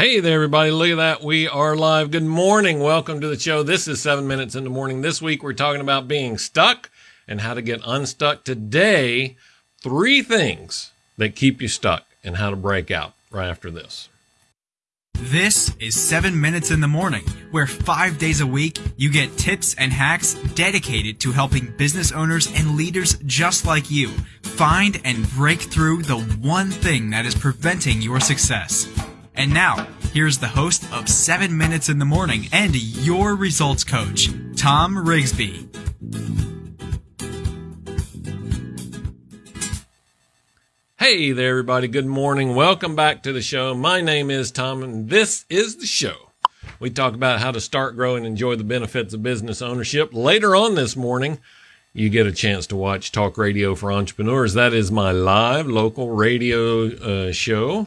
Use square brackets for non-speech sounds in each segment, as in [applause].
Hey there, everybody. Look at that. We are live. Good morning. Welcome to the show. This is seven minutes in the morning. This week, we're talking about being stuck and how to get unstuck. Today, three things that keep you stuck and how to break out right after this. This is 7 Minutes in the Morning, where five days a week you get tips and hacks dedicated to helping business owners and leaders just like you find and break through the one thing that is preventing your success. And now, here's the host of 7 Minutes in the Morning and your results coach, Tom Rigsby. Hey there, everybody. Good morning. Welcome back to the show. My name is Tom, and this is the show. We talk about how to start, grow, and enjoy the benefits of business ownership. Later on this morning, you get a chance to watch Talk Radio for Entrepreneurs. That is my live local radio uh, show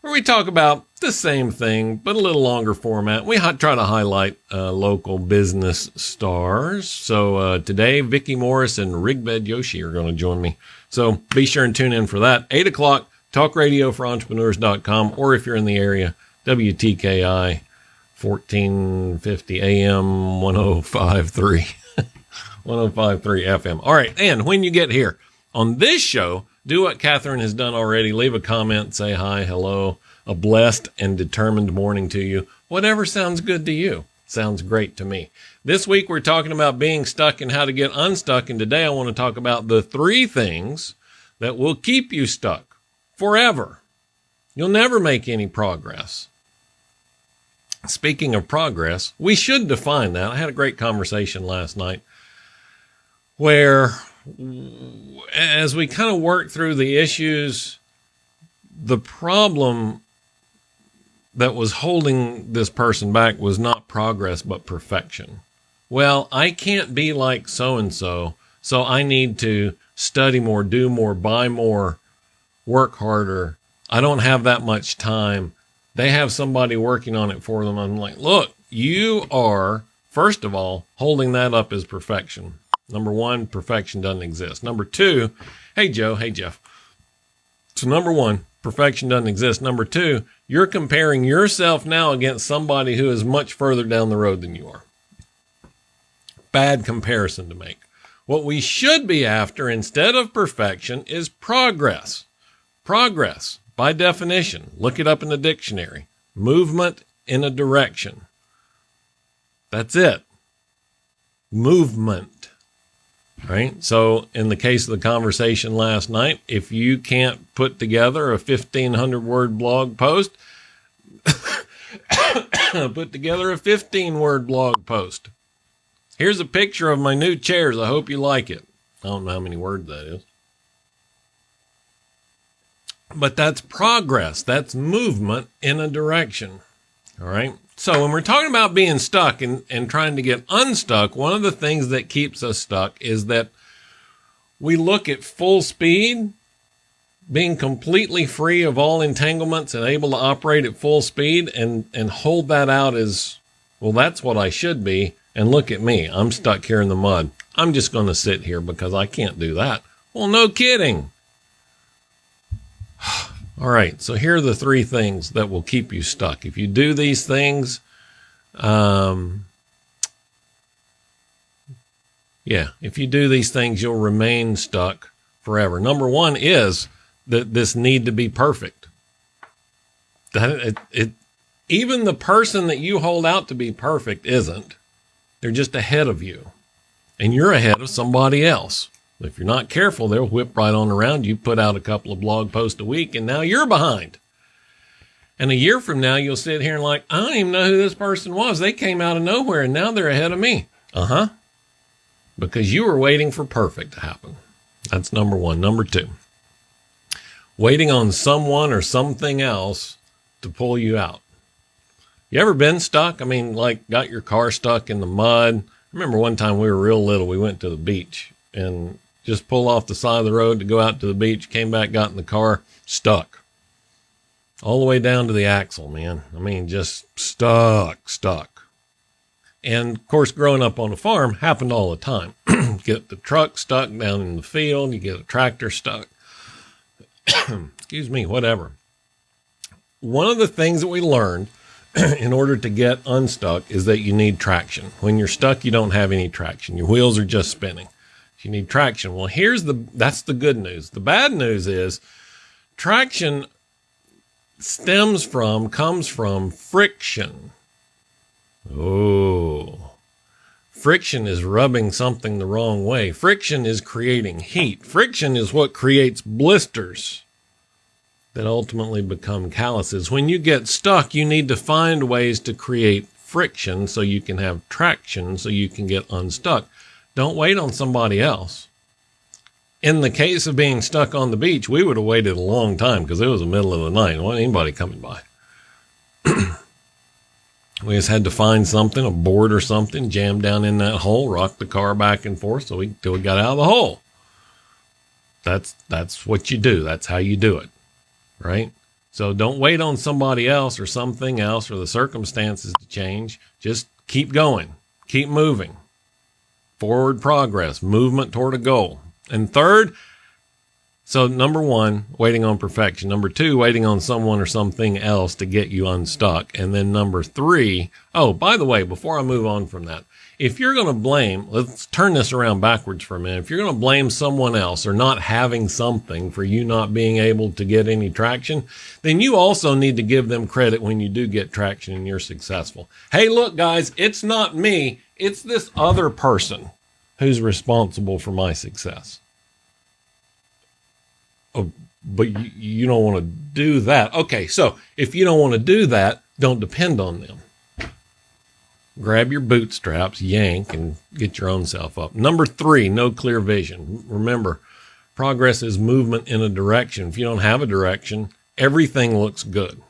where we talk about the same thing, but a little longer format. We try to highlight uh, local business stars. So uh, today, Vicki Morris and Rigbed Yoshi are going to join me. So be sure and tune in for that. 8 o'clock, Talk Radio for Entrepreneurs.com, or if you're in the area, WTKI 1450 AM 1053. [laughs] 1053 FM. All right. And when you get here on this show, do what Catherine has done already. Leave a comment, say hi, hello, a blessed and determined morning to you. Whatever sounds good to you. Sounds great to me. This week we're talking about being stuck and how to get unstuck. And today I want to talk about the three things that will keep you stuck forever. You'll never make any progress. Speaking of progress, we should define that. I had a great conversation last night where as we kind of work through the issues, the problem that was holding this person back was not progress, but perfection. Well, I can't be like so and so, so I need to study more, do more, buy more, work harder. I don't have that much time. They have somebody working on it for them. I'm like, look, you are, first of all, holding that up as perfection. Number one, perfection doesn't exist. Number two, hey, Joe, hey, Jeff. So, number one, perfection doesn't exist. Number two, you're comparing yourself now against somebody who is much further down the road than you are. Bad comparison to make. What we should be after instead of perfection is progress. Progress, by definition, look it up in the dictionary movement in a direction. That's it. Movement right? So, in the case of the conversation last night, if you can't put together a 1500 word blog post, [coughs] put together a 15 word blog post. Here's a picture of my new chairs. I hope you like it. I don't know how many words that is. But that's progress. That's movement in a direction. All right. So when we're talking about being stuck and, and trying to get unstuck, one of the things that keeps us stuck is that we look at full speed, being completely free of all entanglements and able to operate at full speed and, and hold that out as, well, that's what I should be. And look at me. I'm stuck here in the mud. I'm just going to sit here because I can't do that. Well, no kidding. [sighs] All right, so here are the three things that will keep you stuck. If you do these things, um, yeah, if you do these things, you'll remain stuck forever. Number one is that this need to be perfect. That it, it, even the person that you hold out to be perfect isn't. They're just ahead of you, and you're ahead of somebody else. If you're not careful, they'll whip right on around you, put out a couple of blog posts a week, and now you're behind. And a year from now, you'll sit here and like, I don't even know who this person was. They came out of nowhere and now they're ahead of me. Uh huh. Because you were waiting for perfect to happen. That's number one. Number two, waiting on someone or something else to pull you out. You ever been stuck? I mean, like got your car stuck in the mud. I remember one time we were real little, we went to the beach and just pull off the side of the road to go out to the beach, came back, got in the car, stuck. All the way down to the axle, man. I mean, just stuck, stuck. And of course, growing up on a farm happened all the time. [clears throat] get the truck stuck down in the field, you get a tractor stuck. [clears throat] Excuse me, whatever. one of the things that we learned [clears throat] in order to get unstuck is that you need traction. When you're stuck, you don't have any traction. Your wheels are just spinning. You need traction. Well, here's the that's the good news. The bad news is traction stems from comes from friction. Oh. Friction is rubbing something the wrong way. Friction is creating heat. Friction is what creates blisters that ultimately become calluses. When you get stuck, you need to find ways to create friction so you can have traction so you can get unstuck. Don't wait on somebody else. In the case of being stuck on the beach, we would have waited a long time because it was the middle of the night. There wasn't anybody coming by. [clears throat] we just had to find something, a board or something, jam down in that hole, rock the car back and forth so we till we got out of the hole. That's that's what you do. That's how you do it right? So don't wait on somebody else or something else or the circumstances to change. Just keep going, keep moving. Forward progress, movement toward a goal. And third, so number one, waiting on perfection. Number two, waiting on someone or something else to get you unstuck. And then number three, oh, by the way, before I move on from that, if you're going to blame, let's turn this around backwards for a minute. If you're going to blame someone else or not having something for you not being able to get any traction, then you also need to give them credit when you do get traction and you're successful. Hey, look, guys, it's not me. It's this other person who's responsible for my success. Oh, but you, you don't want to do that. Okay. So if you don't want to do that, don't depend on them grab your bootstraps, yank, and get your own self up. Number three, no clear vision. Remember, progress is movement in a direction. If you don't have a direction, everything looks good.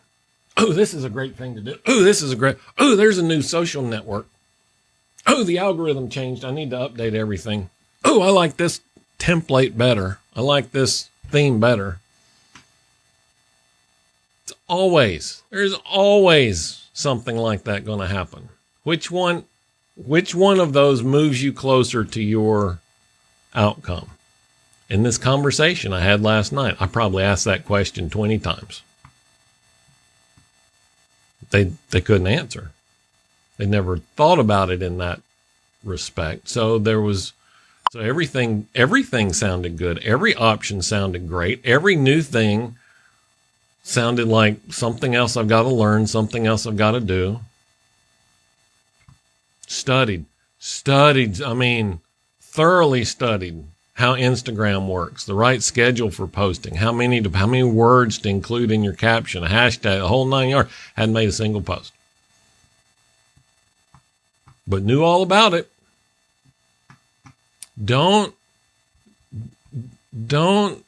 Oh, this is a great thing to do. Oh, this is a great. Oh, there's a new social network. Oh, the algorithm changed. I need to update everything. Oh, I like this template better. I like this theme better. It's always, there's always something like that going to happen. Which one which one of those moves you closer to your outcome? In this conversation I had last night, I probably asked that question 20 times. They they couldn't answer. They never thought about it in that respect. So there was so everything everything sounded good. Every option sounded great. Every new thing sounded like something else I've got to learn, something else I've got to do studied, studied, I mean, thoroughly studied how Instagram works, the right schedule for posting, how many to, how many words to include in your caption, a hashtag, the whole nine yards. Hadn't made a single post, but knew all about it. Don't don't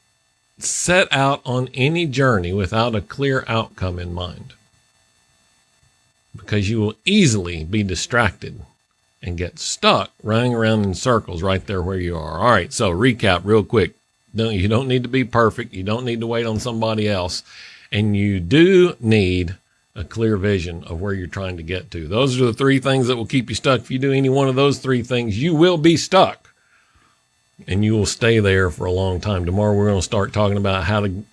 set out on any journey without a clear outcome in mind because you will easily be distracted and get stuck running around in circles right there where you are. All right, so recap real quick. Don't, you don't need to be perfect. You don't need to wait on somebody else. And you do need a clear vision of where you're trying to get to. Those are the three things that will keep you stuck. If you do any one of those three things, you will be stuck and you will stay there for a long time. Tomorrow, we're going to start talking about how to,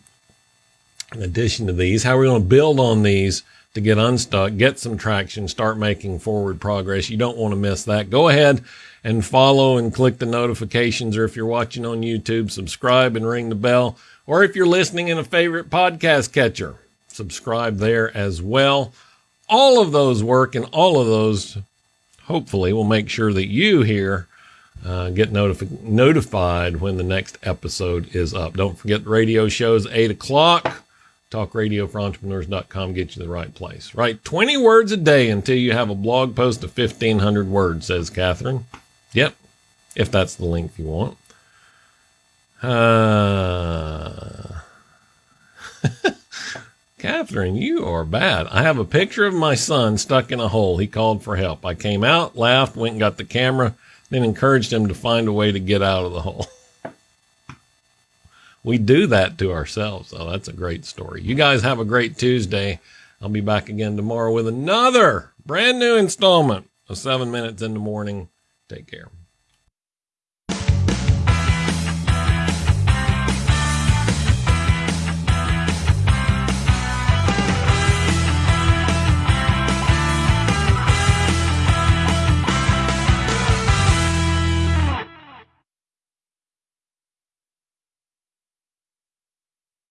in addition to these, how we're going to build on these to get unstuck, get some traction, start making forward progress. You don't want to miss that. Go ahead and follow and click the notifications, or if you're watching on YouTube, subscribe and ring the bell. Or if you're listening in a favorite podcast catcher, subscribe there as well. All of those work and all of those hopefully will make sure that you here uh, get notifi- notified when the next episode is up. Don't forget radio shows, 8 o'clock talkradioforentrepreneurs.com get you the right place. Write 20 words a day until you have a blog post of 1,500 words, says Catherine. Yep, if that's the length you want. Uh, [laughs] Catherine, you are bad. I have a picture of my son stuck in a hole. He called for help. I came out, laughed, went and got the camera, then encouraged him to find a way to get out of the hole. [laughs] we do that to ourselves. So that's a great story. You guys have a great Tuesday. I'll be back again tomorrow with another brand new installment of seven minutes in the morning. Take care.